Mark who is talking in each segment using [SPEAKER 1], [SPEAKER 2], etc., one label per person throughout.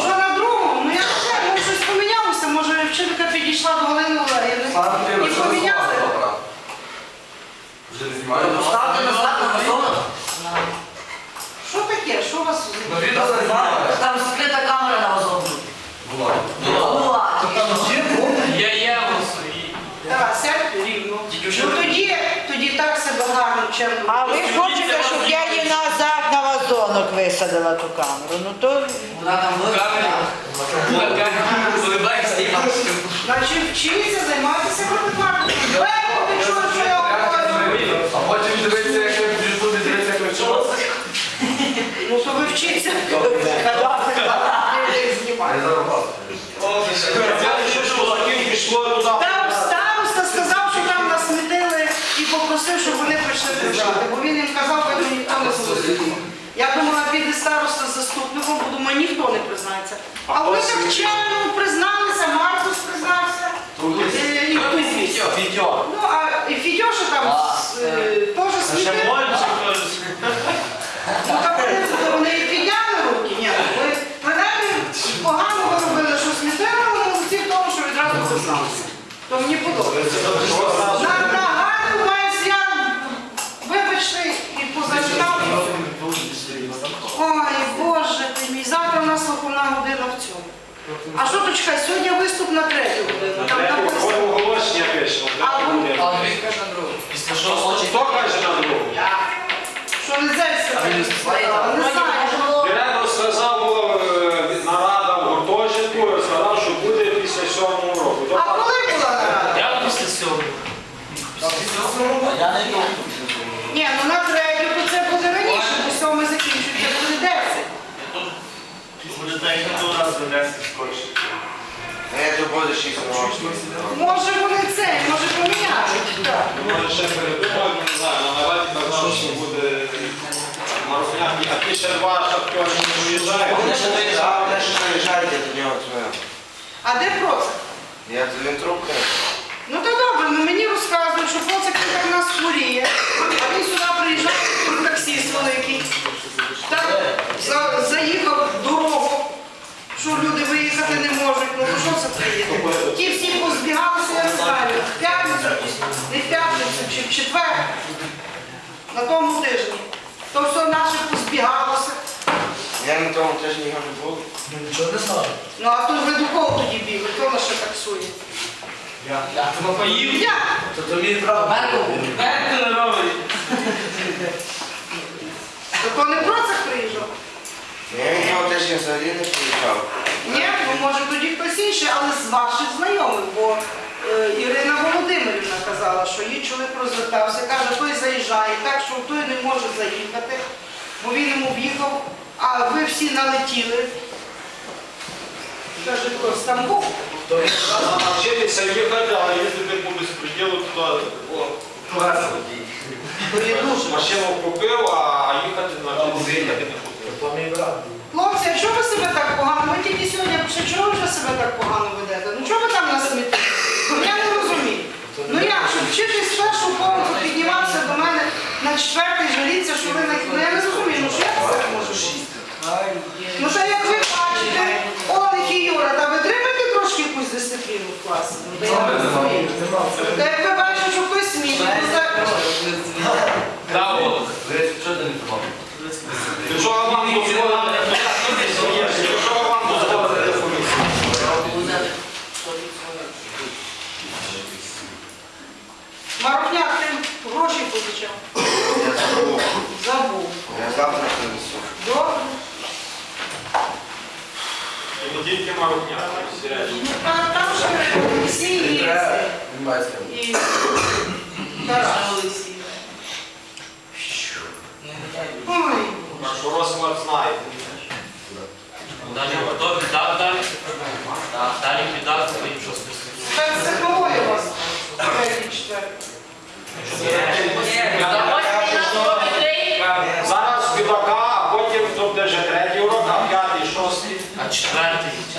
[SPEAKER 1] Що на другому? Ну я не знаю, ну, щось помінялося, може вчителька підійшла до Галини Валерівни і поміняли.
[SPEAKER 2] Вже не знімаю.
[SPEAKER 3] Ставте на
[SPEAKER 1] Що таке? Що у вас?
[SPEAKER 2] Ну,
[SPEAKER 3] там скрита камера на вас
[SPEAKER 2] Була.
[SPEAKER 3] Була.
[SPEAKER 1] Так, сядь ну. рівно. Ну тоді, тоді так себе гарно, чим.
[SPEAKER 4] А ви хочете, щоб я її назад? Вазонок висадила ту камеру? Ну то
[SPEAKER 3] Вона там
[SPEAKER 5] і
[SPEAKER 1] Значить, вчіться займатися фотографією. Легко, чуєш, що я говорю?
[SPEAKER 2] А потім дивиться, як ви в Ютубі дивиться, як ви вчилися.
[SPEAKER 1] Ну то ви вчіться.
[SPEAKER 2] А я зараз вас.
[SPEAKER 1] Там староста сказав, що там насмітили і попросив, щоб вони прийшли прибрати. Бо він їм казав, що ніхто не слухає. Я думала, піде староста з заступником, бо думаю, ніхто не признається. А вони так чемно призналися, Маркус признався. Е, І хтось. Ну, а і Фідьоша там е, теж смітив. Ну так вони, вони і підняли руки. Ні, ви принаймні погано ви робили, що смітили, але молодці в тому, що відразу призналися. То мені подобається. Виховна година в цьому. А що тут чекай, сьогодні виступ на третю годину. Там написано.
[SPEAKER 6] Оголошення пише.
[SPEAKER 1] А, ну,
[SPEAKER 3] А він каже на другу.
[SPEAKER 5] Після шостого.
[SPEAKER 6] Хто каже на другу?
[SPEAKER 1] Що не зельська так сказала, не знаю.
[SPEAKER 6] Директор сказав, була е, нарада в гуртожитку, сказав, що буде після сьомого року.
[SPEAKER 1] А коли була нарада?
[SPEAKER 5] Я після сьомого.
[SPEAKER 3] Я не йду.
[SPEAKER 1] Ні, ну на третю, то це буде раніше, бо сьомий закінчується, буде 10. Може вони це, може поміняють. Так.
[SPEAKER 6] Може ще передумають, не знаю, на нараді казав, що буде Марусняк, а ті ще два шахтери не виїжджають.
[SPEAKER 3] Вони ще доїжджали.
[SPEAKER 1] А де процик?
[SPEAKER 7] Я то він трубка.
[SPEAKER 1] Ну то добре, ну мені розказують, що процик він так в нас хворіє, а він сюди приїжджає, тут таксіст великий. Так за, заїхав в дорогу, що люди виїхати не можуть. Ну то що це приїде? Ті всі позбігалися, я не знаю, в п'ятницю, не в п'ятницю чи в четвер, на тому тижні. То все наше позбігалося.
[SPEAKER 7] Я на тому теж ніколи не був.
[SPEAKER 3] Нічого не знаю.
[SPEAKER 1] Ну а тут ви до кого тоді бігли? Хто нас ще таксує?
[SPEAKER 3] Я тебе поїв.
[SPEAKER 1] Я!
[SPEAKER 3] То тобі право. Мерку.
[SPEAKER 5] Мерку не робить.
[SPEAKER 1] То то не процик приїжджав?
[SPEAKER 7] Я від нього теж взагалі не приїжджав.
[SPEAKER 1] Ні, ну може тоді хтось інший, але з ваших знайомих, бо е, Ірина Володимирівна казала, що її чоловік розвертався, каже, той заїжджає, так що той не може заїхати, бо він йому в'їхав, а ви всі налетіли. Каже, хто Стамбул?
[SPEAKER 6] Навчитися їхати, але їздити по безпреділу туди. о, Машину купив, а їхати навчитися їхати купив.
[SPEAKER 3] То мій.
[SPEAKER 1] Хлопці, а чого ви себе так погано? Ви тільки сьогодні пише, чого ви вже себе так погано ведете? Ну чого ви там на смітті? Ну я не розумію. Ну як, щоб вчитись з першого поверху піднімався до мене на четвертий, жаліться, що ви на Ну я не розумію, ну що як це так може бути? Ну що як ви бачите, Олег і Юра, та ви тримаєте трошки якусь дисципліну в класі? Ну, та я не розумію бачите, що хтось сміє, ну так.
[SPEAKER 5] Да, от.
[SPEAKER 3] Що ти не тримав?
[SPEAKER 6] Для чого вам дозволити? Для чого вам дозволити комісію?
[SPEAKER 1] Марухняк, ти гроші позичав?
[SPEAKER 7] Я забув.
[SPEAKER 1] Забув.
[SPEAKER 7] Я завтра принесу.
[SPEAKER 1] Добре.
[SPEAKER 6] І дня.
[SPEAKER 1] Ну, Там, же
[SPEAKER 2] все
[SPEAKER 1] есть. Тарас.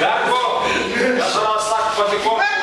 [SPEAKER 5] Гарко! Да за нас
[SPEAKER 1] так потихоньку.